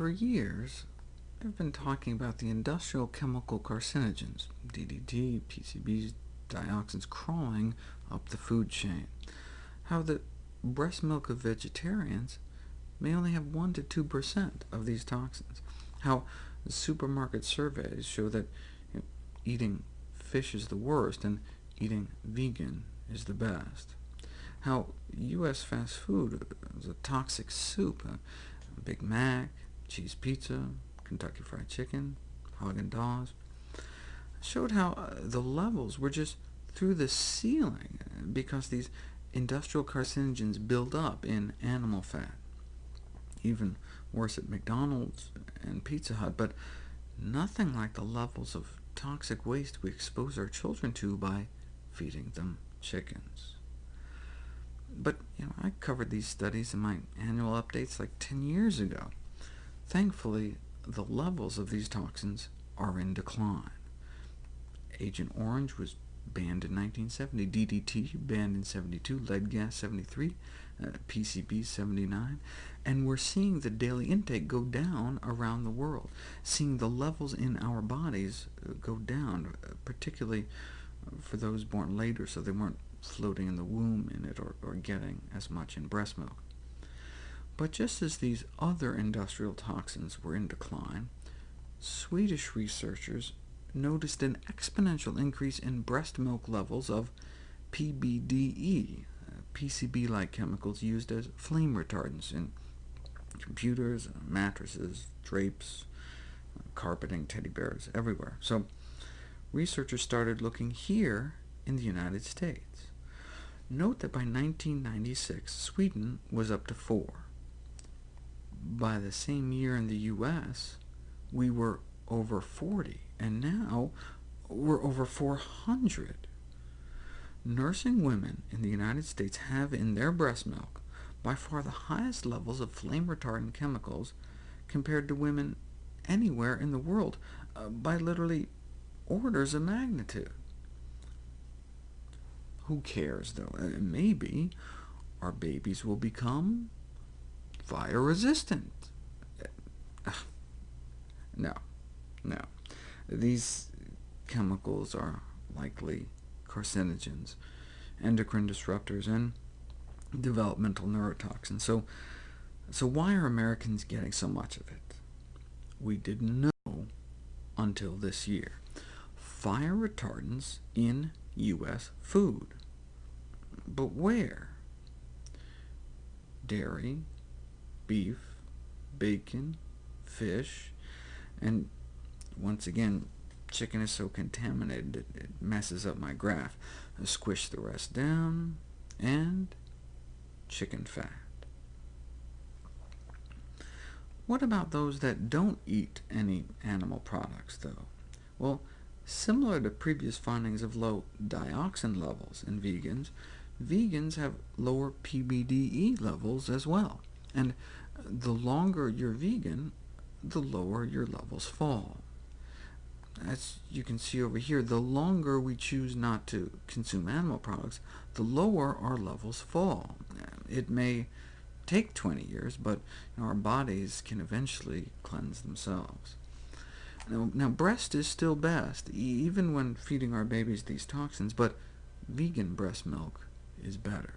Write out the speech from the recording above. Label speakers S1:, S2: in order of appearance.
S1: For years, I've been talking about the industrial chemical carcinogens, DDT, PCBs, dioxins, crawling up the food chain, how the breast milk of vegetarians may only have 1 to 2% of these toxins, how supermarket surveys show that you know, eating fish is the worst, and eating vegan is the best, how U.S. fast food is a toxic soup, a Big Mac, cheese pizza, Kentucky Fried Chicken, Haagen-Dazs, showed how uh, the levels were just through the ceiling because these industrial carcinogens build up in animal fat. Even worse at McDonald's and Pizza Hut, but nothing like the levels of toxic waste we expose our children to by feeding them chickens. But you know, I covered these studies in my annual updates like 10 years ago. Thankfully, the levels of these toxins are in decline. Agent Orange was banned in 1970, DDT banned in 72, lead gas 73, uh, PCB 79, and we're seeing the daily intake go down around the world, seeing the levels in our bodies uh, go down, uh, particularly for those born later, so they weren't floating in the womb in it or, or getting as much in breast milk. But just as these other industrial toxins were in decline, Swedish researchers noticed an exponential increase in breast milk levels of PBDE, PCB-like chemicals used as flame retardants in computers, mattresses, drapes, carpeting, teddy bears, everywhere. So researchers started looking here in the United States. Note that by 1996, Sweden was up to 4. By the same year in the U.S., we were over 40, and now we're over 400. Nursing women in the United States have in their breast milk by far the highest levels of flame-retardant chemicals compared to women anywhere in the world, uh, by literally orders of magnitude. Who cares, though? Maybe our babies will become fire-resistant. No, no. These chemicals are likely carcinogens, endocrine disruptors, and developmental neurotoxins. So, so why are Americans getting so much of it? We didn't know until this year. Fire retardants in U.S. food. But where? Dairy, beef, bacon, fish, and once again, chicken is so contaminated it, it messes up my graph. I squish the rest down, and chicken fat. What about those that don't eat any animal products, though? Well, similar to previous findings of low dioxin levels in vegans, vegans have lower PBDE levels as well, and the longer you're vegan, the lower your levels fall as you can see over here, the longer we choose not to consume animal products, the lower our levels fall. It may take 20 years, but our bodies can eventually cleanse themselves. Now, now, breast is still best, even when feeding our babies these toxins, but vegan breast milk is better.